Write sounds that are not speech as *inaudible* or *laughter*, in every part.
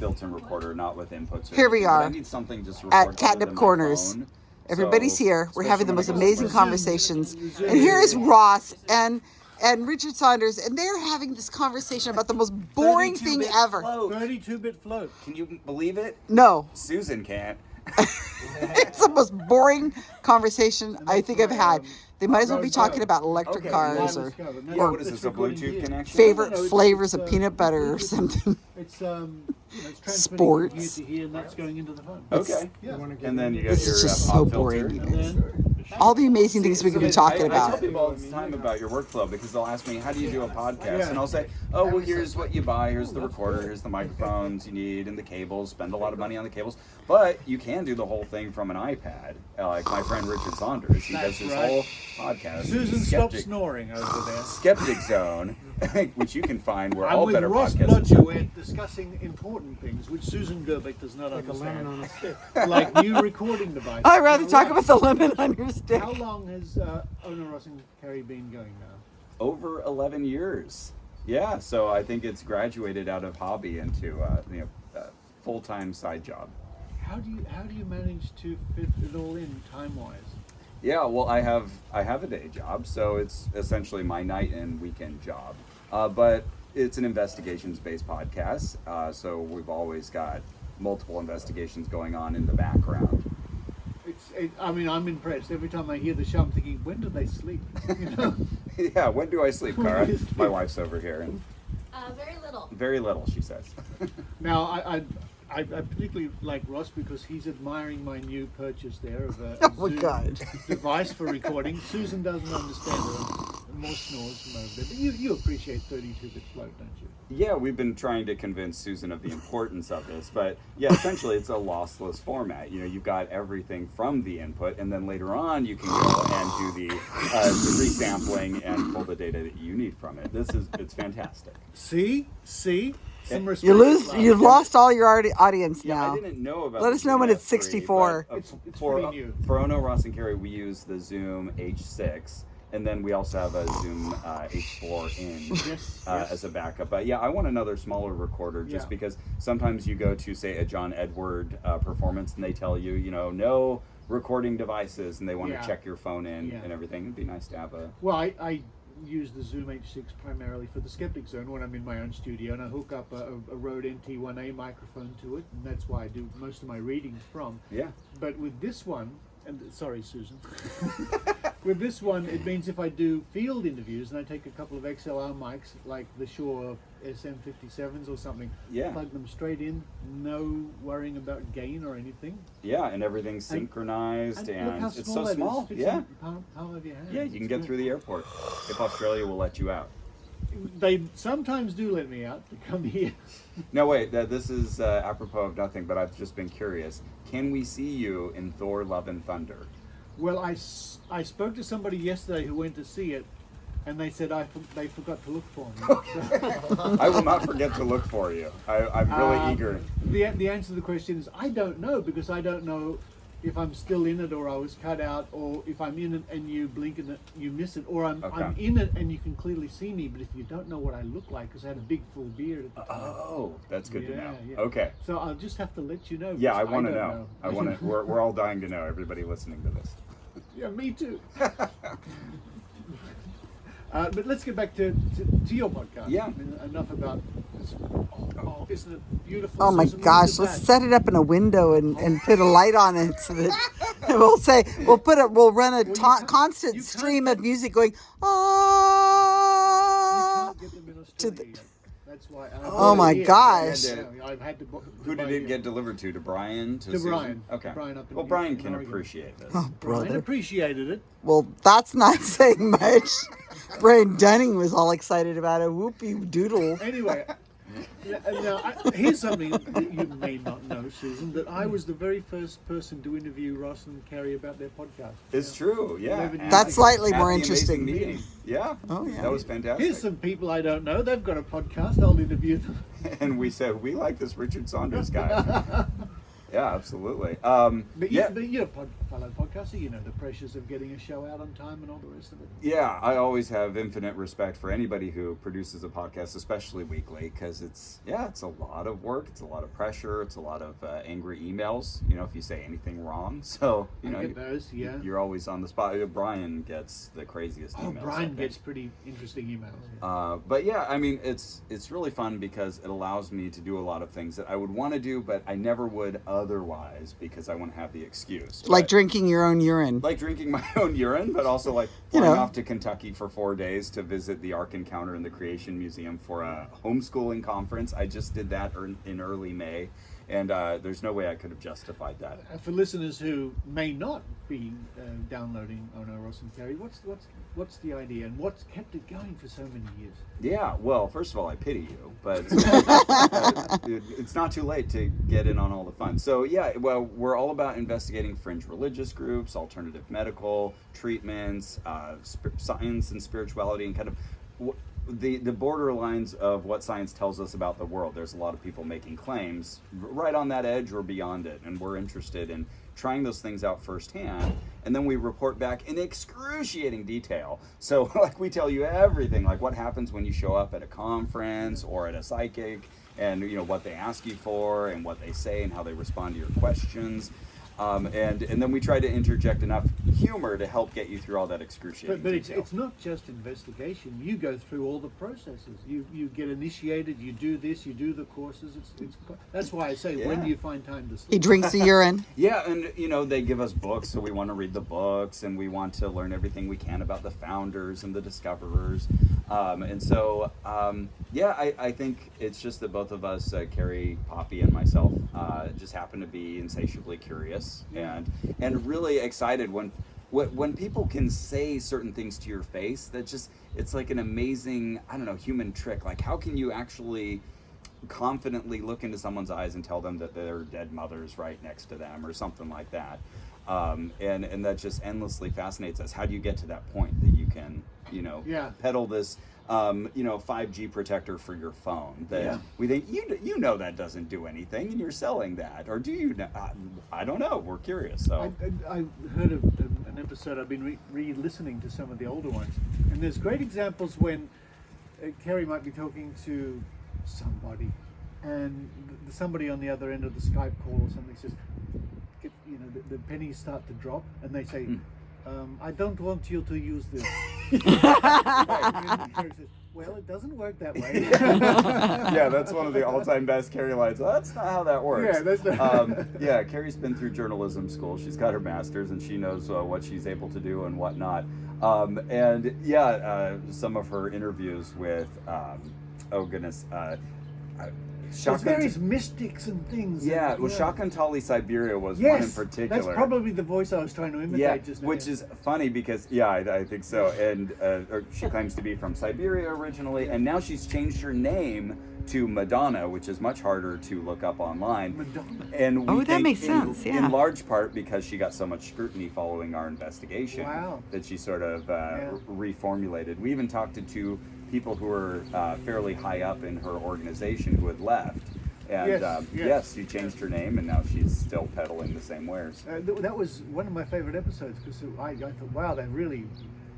built-in recorder, not with inputs. Here we anything, but I are need something just at Catnip other than my Corners. Everybody's So, here. We're having the most especially when I go amazing conversations. And here is Ross and and Richard Saunders, and they're having this conversation about the most boring thing 32-bit ever. 32-bit float. Can you believe it? No, Susan can't. *laughs* it's the most boring conversation I think I've had. They might as well be talking about electric Okay, cars well, or Yeah, what is this, a Bluetooth connection? favorite No, no, flavors it's, of uh, peanut butter or something. *laughs* It's um, you know, it's transmitting Sports. from here to here, and that's going into the phone. Okay. Yeah. And then you got This your is just uh, so boring. filter. And then All the amazing things we could be I- talking I, tell about. people all the time about your workflow because they'll ask me, "How do you do a podcast?" And I'll say, "Oh, well, here's what you buy. Here's the recorder. Here's the microphones you need, and the cables. Spend a lot of money on the cables, but you can do the whole thing from an iPad, uh, like my friend Richard Saunders. He does That's his whole podcast. Susan, stop snoring over there. Skeptic Zone, *laughs* which you can find where I'm all with better Ross podcasts. Blocher. We're discussing important things which Susan Gerbic does not Like a lemon understand, on a stick. *laughs* like new recording devices. I'd rather talk about the lemon on your stick. How long has uh, Ona Ross and Carrie been going now? over 11 years. Yeah, so I think it's graduated out of hobby into uh, you know uh, full time side job. How do you how do you manage to fit it all in time wise? Yeah, well, I have I have a day job, so it's essentially my night and weekend job. Uh, but it's an investigations-based podcast, uh, so we've always got multiple investigations going on in the background. It's it, I mean I'm impressed every time I hear the show. I'm thinking when do they sleep? You know? *laughs* yeah, when do I sleep, When Cara? sleep? My wife's over here, and Uh, very little. very little, she says. *laughs* Now, I, I, I, I particularly like Ross because he's admiring my new purchase there of a, a *laughs* Oh my God. device for recording. Susan doesn't understand it. More snores from over. But you, you appreciate 32-bit float, don't you? Yeah, we've been trying to convince Susan of the importance of this, but yeah, essentially it's a lossless format. You know, you've got everything from the input, and then later on you can go and do the, uh, resampling and pull the data that you need from it. This is it's fantastic. See? See? Some. You lose. love. You've lost all your audi- audience Yeah, now. I didn't know about. Let us know when it's F3, 64. but, uh, It's- it's for pretty for Ono, Ross, and Carrie, we use the Zoom H6, and then we also have a Zoom uh, H4n. Yes, uh, yes. as a backup. But yeah, I want another smaller recorder just Yeah. because sometimes you go to say a John Edward uh, performance and they tell you, you know, no recording devices, and they want Yeah. to check your phone in Yeah. and everything. It'd be nice to have a. Well, I, I use the Zoom H6 primarily for the Skeptic Zone when I'm in my own studio, and I hook up a, a Rode NT1A microphone to it, and that's why I do most of my readings from. Yeah. But with this one, and sorry, Susan, *laughs* with this one, it means if I do field interviews and I take a couple of XLR mics, like the Shure SM57s or something, Yeah. plug them straight in, no worrying about gain or anything. Yeah, and everything's synchronized, And and, how it's so small. Fits Yeah. palm, palm of your hand. Yeah, you can It's get good. through the airport if Australia will let you out. They sometimes do let me out to come here. *laughs* No, wait, this is uh, apropos of nothing, but I've just been curious. Can we see you in Thor: Love and Thunder? Well, I, I spoke to somebody yesterday who went to see it, and they said I for- they forgot to look for me. *laughs* I will not forget to look for you. I, I'm really Um, eager. The, the answer to the question is I don't know because I don't know if I'm still in it or I was cut out or if I'm in it and you blink and it, you miss it or I'm, I'm in it and you can clearly see me but if you don't know what I look like because I had a big full beard at the time. Oh, that's good to know. yeah. Okay. So I'll just have to let you know. Yeah, I want to don't know. I want to. *laughs* We're, we're all dying to know. Everybody listening to this. Yeah, me too. *laughs* uh, but let's get back to, to, to your podcast. Yeah. I mean, enough about. This. Oh, oh, isn't it beautiful? Oh my Susan? Gosh, let's that. set it up in a window and, and put a light on it so that *laughs* we'll say we'll put it we'll run a you ta- constant stream of music going ah can't get them in to the-. That's why. I Oh my here. gosh. Yeah, I've had to. bu- Who buy did it here. get delivered to? To Brian? To, To Susan? Brian. Okay. Brian up in- well, Brian in can Oregon. appreciate this. oh Brian brother appreciated it. well that's *laughs* not saying much Brian Dunning was all excited about it whoopee doodle Anyway, n- now uh, I, here's something that you may not know, Susan. That I was the very first person to interview Ross and Carrie about their podcast. It's true. Yeah. Eleven That's slightly more the amazing interesting. meeting. Yeah. Oh, yeah. That was fantastic. Here's some people I don't know. They've got a podcast. I'll interview them. *laughs* and we said we like this Richard Saunders guy. *laughs* yeah, absolutely. Um, But, you, yeah, but you're a pod, fellow podcaster. You know the pressures of getting a show out on time and all the rest of it. yeah. I always have infinite respect for anybody who produces a podcast, especially weekly, because it's yeah, it's a lot of work. It's a lot of pressure. It's a lot of uh, angry emails. You know, if you say anything wrong, *laughs* so you I know, those, yeah. you're always on the spot. Uh, Brian gets the craziest Oh, emails. Brian gets pretty interesting emails. Uh, but yeah, I mean, it's it's really fun because it allows me to do a lot of things that I would want to do, but I never would otherwise because I want to have the excuse. Like But- drinking your own urine. like drinking *laughs* my own urine, but also like You know. off to Kentucky for four days to visit the Ark Encounter and the Creation Museum for a homeschooling conference. I just did that in early May, and uh, there's no way I could have justified that. Uh, for listeners who may not be uh, downloading Ono Ross and Carrie, what's what's what's the idea and what's kept it going for so many years? Yeah, well, first of all, I pity you, but *laughs* uh, it's not too late to get in on all the fun. So, yeah, well, we're all about investigating fringe religious groups, alternative medical treatments, uh, sp- science and spirituality, and kind of the the borderlines of what science tells us about the world. There's a lot of people making claims right on that edge or beyond it, and we're interested in trying those things out firsthand and then we report back in excruciating detail so *laughs* like we tell you everything like what happens when you show up at a conference or at a psychic and you know what they ask you for and what they say and how they respond to your questions um, and and then we try to interject enough humor to help get you through all that excruciating But, but it's, it's not just investigation. You go through all the processes. You you get initiated. You do this. You do the courses. It's, it's that's why I say when do you find time to sleep? He drinks the *laughs* urine. Yeah, and you know they give us books, so we want to read the books, and we want to learn everything we can about the founders and the discoverers. Um, and so, um, yeah, I, I think it's just that both of us, uh, Carrie, Poppy, and myself, uh, just happen to be insatiably curious and and really excited when when when people can say certain things to your face. That just it's like an amazing I don't know human trick. Like how can you actually confidently look into someone's eyes and tell them that their dead mother's right next to them or something like that. Um, and and that just endlessly fascinates us. How do you get to that point that you can, you know, Yeah. peddle this, um, you know, 5G protector for your phone? That Yeah. we think you you know that doesn't do anything, and you're selling that, or do you? Know? I, I don't know. We're curious. So I, I, I heard of um, an episode. I've been re- re-listening to some of the older ones, and there's great examples when uh, Carrie might be talking to somebody, and somebody on the other end of the Skype call or something says, get, you know, the, the pennies start to drop, and they say, um, "I don't want you to use this." And Carrie says, well, it doesn't work that way. *laughs* yeah, that's one of the all-time best Carrie lines. Well, that's not how that works. Yeah, that's not- um, yeah. Carrie's been through journalism school. She's got her master's, and she knows uh, what she's able to do and what not. Um, and yeah, uh, some of her interviews with, um, oh goodness, uh, There's various mystics and things. Yeah, and- well, Shakantali Siberia was Yes, one in particular. that's probably the voice I was trying to imitate Yeah, just now. which is funny because yeah, I, I think so. And uh, or she claims to be from Siberia originally, and now she's changed her name to Madonna, which is much harder to look up online. Madonna. And we Oh, that makes in- sense, yeah. In large part because she got so much scrutiny following our investigation Wow. that she sort of uh, Yeah. reformulated. We even talked to two people who were uh, fairly high up in her organization who had left. And Yes, um, yes. yes, she changed her name, and now she's still peddling the same wares. Uh, th- that was one of my favorite episodes because I, I thought, wow, they really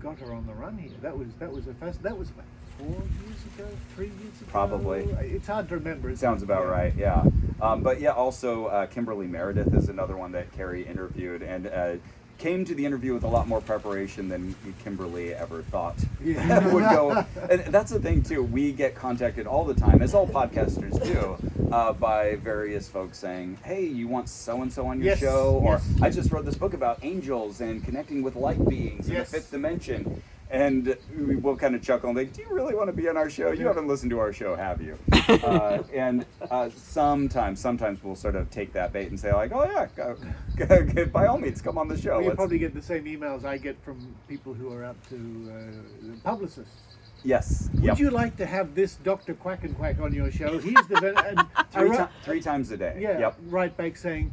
got her on the run here. That was that was a fast. That was like four years ago, three years ago. Probably. It's hard to remember. isn't Sounds it? about Yeah. right, yeah. Um, but yeah, also uh, Kimberly Meredith is another one that Carrie interviewed and uh, came to the interview with a lot more preparation than Kimberly ever thought *laughs* Yeah. *laughs* would go. And that's the thing too. We get contacted all the time, as all podcasters do, uh, by various folks saying, "Hey, you want so and so on your Yes, show?" Or yes. "I just wrote this book about angels and connecting with light beings in Yes. the fifth dimension." And we will kind of chuckle and think, "Do you really want to be on our show? You haven't listened to our show, have you?" *laughs* uh, and uh, sometimes, sometimes we'll sort of take that bait and say, like, "Oh yeah, go, go, by all means, come on the show." You Let's- probably get the same emails I get from people who are up to uh, publicists. yes, Would yep. you like to have this Doctor Quack and Quack on your show? He's the ven- and *laughs* three, wrote- three times a day. Yeah, Yep. right back saying,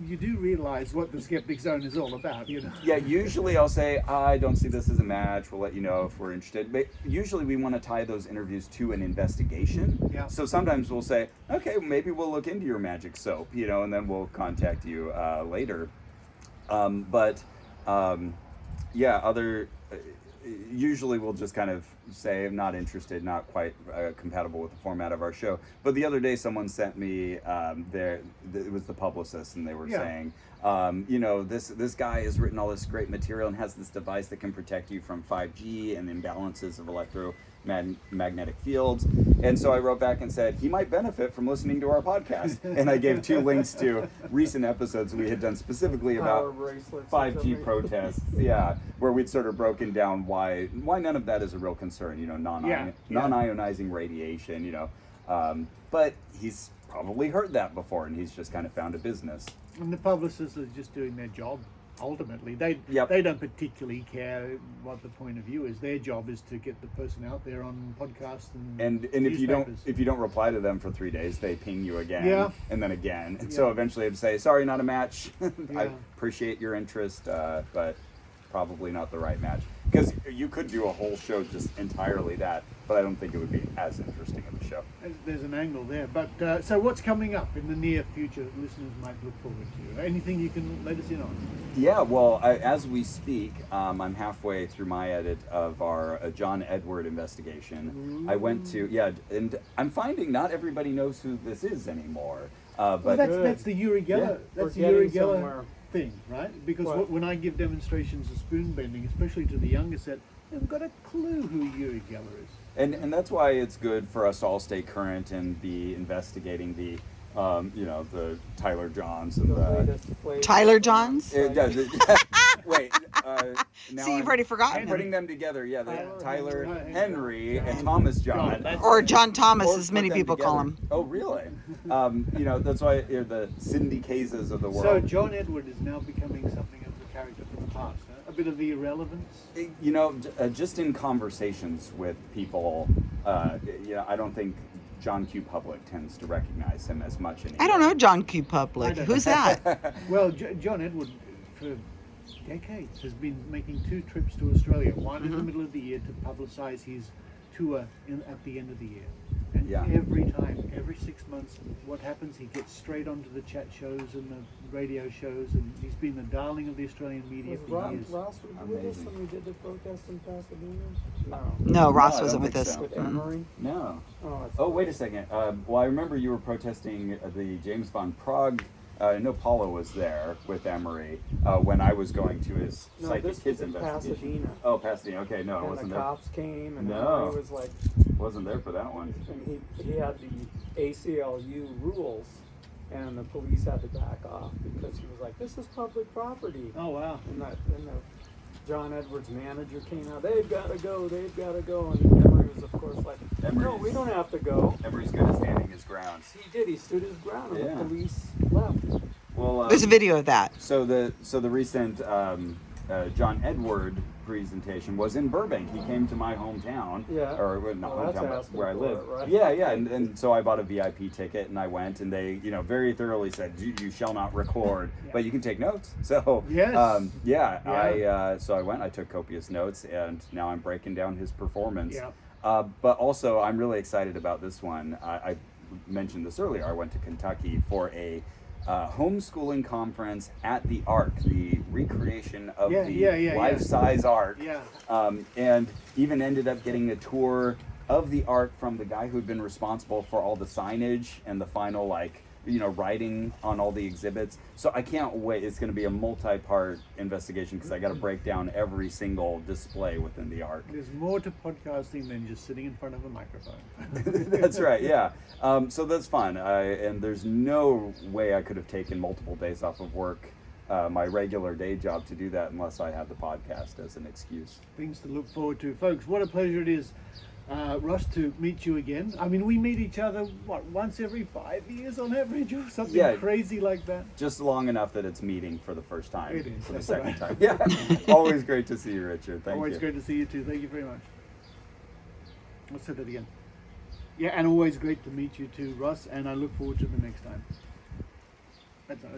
you do realize what the skeptic zone is all about, you know. Yeah, usually I'll say I don't see this as a match. We'll let you know if we're interested. But usually we want to tie those interviews to an investigation. Yeah. So sometimes we'll say, okay, maybe we'll look into your magic soap, you know, and then we'll contact you uh, later. Um, but um, yeah, other uh, usually we'll just kind of say I'm not interested, not quite uh, compatible with the format of our show. But the other day, someone sent me um, their th- it was the publicist, and they were Yeah. saying, um, you know, this this guy has written all this great material and has this device that can protect you from 5G and imbalances of electromagnetic fields. And so I wrote back and said he might benefit from listening to our podcast, *laughs* and I gave two links to recent episodes we had done specifically about 5G protests, yeah, where we'd sort of broken down why why none of that is a real concern, you know, non Yeah, yeah. non-ionizing radiation, you know. Um, but he's probably heard that before, and he's just kind of found a business. And the publicists are just doing their job. Ultimately, they Yep. they don't particularly care what the point of view is. Their job is to get the person out there on podcasts and And and if you don't if you don't reply to them for three days, they ping you again, Yeah. and then again, and so eventually I'd say, sorry, not a match. *laughs* I appreciate your interest, uh, but probably not the right match. Because you could do a whole show just entirely that, but I don't think it would be as interesting of a show. There's- There's an angle there, but uh, so what's coming up in the near future? that Listeners might look forward to. Anything you can let us in on? Yeah, well, I, as we speak, um, I'm halfway through my edit of our uh, John Edward investigation. I went to yeah, and I'm finding not everybody knows who this is anymore. Uh, Well, but that's that's the Uri Geller. Yeah. We're That's the Uri Geller somewhere. Thing, right? Because What? when I give demonstrations of spoon bending, especially to the younger set, they've got a clue who Uri Geller is. and and that's why it's good for us to all stay current and be investigating the, um, you know, the Tyler Johns and The the. Tyler Johns? It does. It, *laughs* wait. *laughs* Uh, now See, you've I'm already forgotten putting him. them together. Yeah, the, Tyler Tyler Henry. Henry and Thomas John. John, Or John Thomas, Or as many them people call him. Oh, really? Um, you know, that's why you're the Cindy Cases of the world. So. John Edward is now becoming something of a character from the past. Huh? A bit of the irrelevance. you know, uh, just in conversations with people, uh, you know, I don't think John Q. Public tends to recognize him as much anymore. I don't know John Q. Public. Who's that? *laughs* Well, J- John Edward, for decades, has been making two trips to Australia. One in the Mhm. middle of the year to publicise his tour in, at the end of the year. And Yeah. every time, every six months, what happens? He gets straight onto the chat shows and the radio shows, and he's been the darling of the Australian media Was for Ross, years. Ross was with us when we did the protest in Pasadena? No. No, Ross I wasn't with us. so. With Mm. Emery? No. Oh, Oh, wait a second. Um, well, I remember you were protesting uh, the James Van Praagh. Uh, I know Paula was there with Emery uh, when I was going to his No, psychic this kids was in investigation. Pasadena. Oh, Pasadena. Okay, no, I and wasn't there. the there. cops came and No. Emery was like, Wasn't there for that one. and he, he had the ACLU rules and the police had to back off because he was like, this is public property. Oh wow! And that, and the John Edwards manager came out, they've got to go, they've got to go. And Emery was, of course, like, no, we don't have to go. Emery's good at standing his ground. He did, he stood his ground and Yeah. the police left. Well, um, There's a video of that. So the so the recent um, uh, John Edward presentation was in Burbank. He came to my hometown, Yeah. or well, not Well, that's hometown, but where I live. it, right? Yeah, yeah, and, and so I bought a VIP ticket and I went, and they you know very thoroughly said you, you shall not record, Yeah. but you can take notes. *laughs* So Yes. um, yeah, Yeah. I uh, so I went, I took copious notes, and now I'm breaking down his performance. Yeah. Uh, but also, I'm really excited about this one. I, I mentioned this earlier. I went to Kentucky for a uh, homeschooling conference at the Ark, the recreation of Yeah, the yeah, yeah, yeah. life-size Ark. Yeah. Um, and even ended up getting a tour of the Ark from the guy who'd been responsible for all the signage and the final, like, you know, writing on all the exhibits. So I can't wait. It's going to be a multi-part investigation because I got to break down every single display within the Ark. There's more to podcasting than just sitting in front of a microphone. *laughs* that's right. Yeah. Um, so that's fun. I, and there's no way I could have taken multiple days off of work, uh, my regular day job, to do that unless I had the podcast as an excuse. Things to look forward to, folks. What a pleasure it is, uh, Russ, to meet you again. I mean, we meet each other what once every five years on average, or something Yeah. crazy like that. Just long enough that it's meeting for the first time. It is, For the that's second right. time. Yeah. *laughs* Always great to see you, Richard. Thank always you. great to see you too. Thank you very much. Let's say that again. Yeah, and always great to meet you too, Russ. And I look forward to the next time. That's, that's